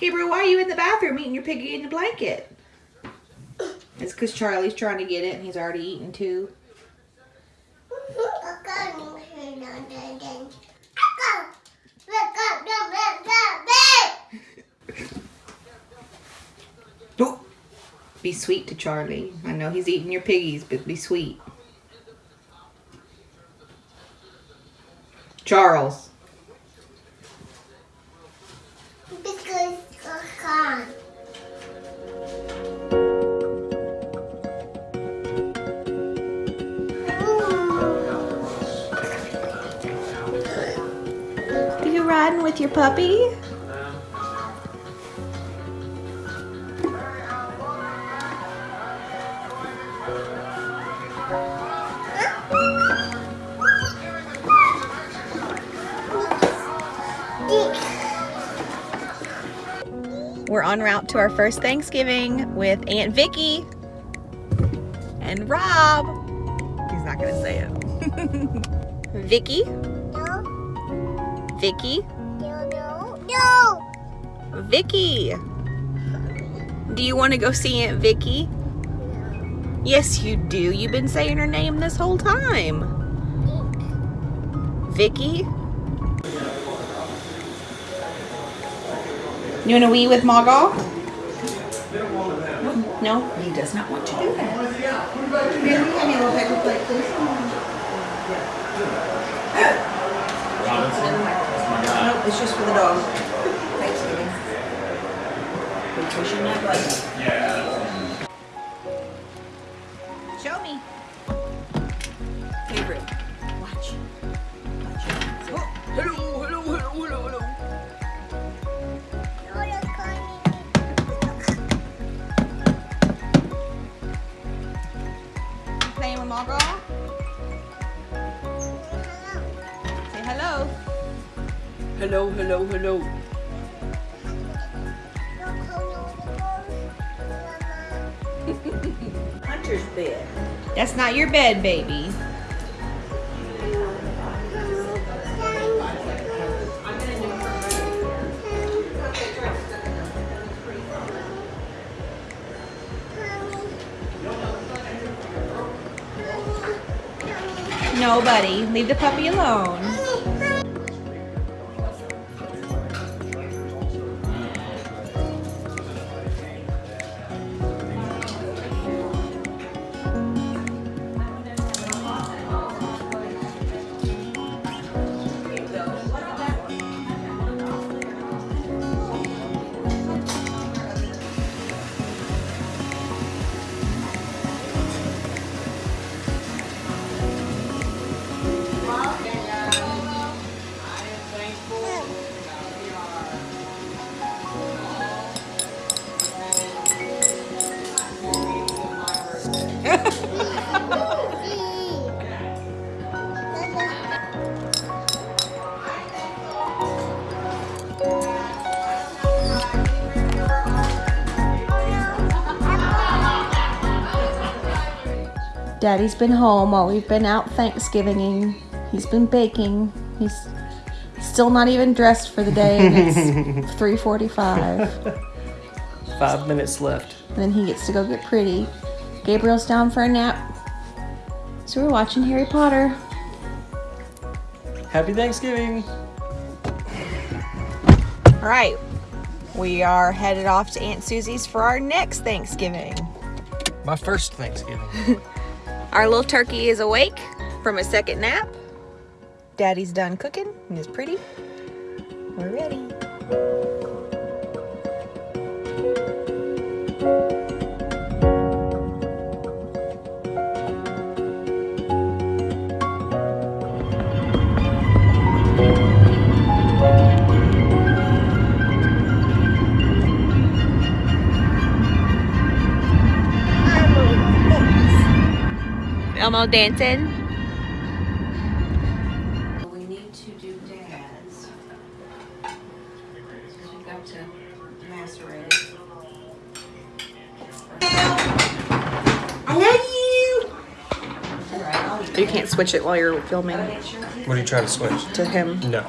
Gabriel, why are you in the bathroom eating your piggy in the blanket? It's because Charlie's trying to get it and he's already eaten too. Oh, be sweet to Charlie. I know he's eating your piggies, but be sweet. Charles. Are you riding with your puppy? We're en route to our first Thanksgiving with Aunt Vicky and Rob. He's not gonna say it. Vicky, No. Vicky, No, no, no. Vicky. Do you want to go see Aunt Vicky? Yes, you do. You've been saying her name this whole time. Vicky. You want to wee with Maga? No? He does not want to do that. Baby, have me a little paper plate, please. Robinson, that's my guy. Nope, it's just for the dog. Thanksgiving. We're pushing. Yeah. Show me. Favorite. Watch. Watch. Hello, hello, hello. Hunter's bed. That's not your bed, baby. No, buddy. Leave the puppy alone. Daddy's been home while we've been out Thanksgivinging. He's been baking. He's still not even dressed for the day. And it's 3:45. Five minutes left. And then he gets to go get pretty. Gabriel's down for a nap. So we're watching Harry Potter. Happy Thanksgiving. All right. We are headed off to Aunt Susie's for our next Thanksgiving. My first Thanksgiving. Our little turkey is awake from a second nap. Daddy's done cooking and is pretty. We're ready. Elmo dancing. We need to do dad's. We've got to macerate it. I love you. Alright, You can't switch it while you're filming What are you trying to switch? to him. No.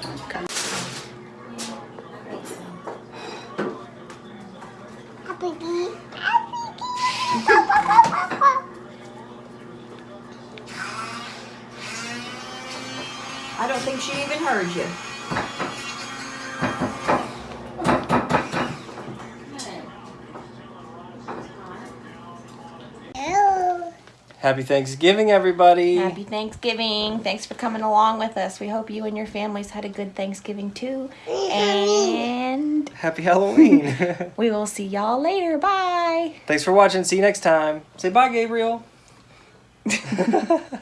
Don't think she even heard you. Happy Thanksgiving, everybody. Happy Thanksgiving. Thanks for coming along with us. We hope you and your families had a good Thanksgiving too. And Happy Halloween. we will see y'all later. Bye. Thanks for watching. See you next time. Say bye, Gabriel.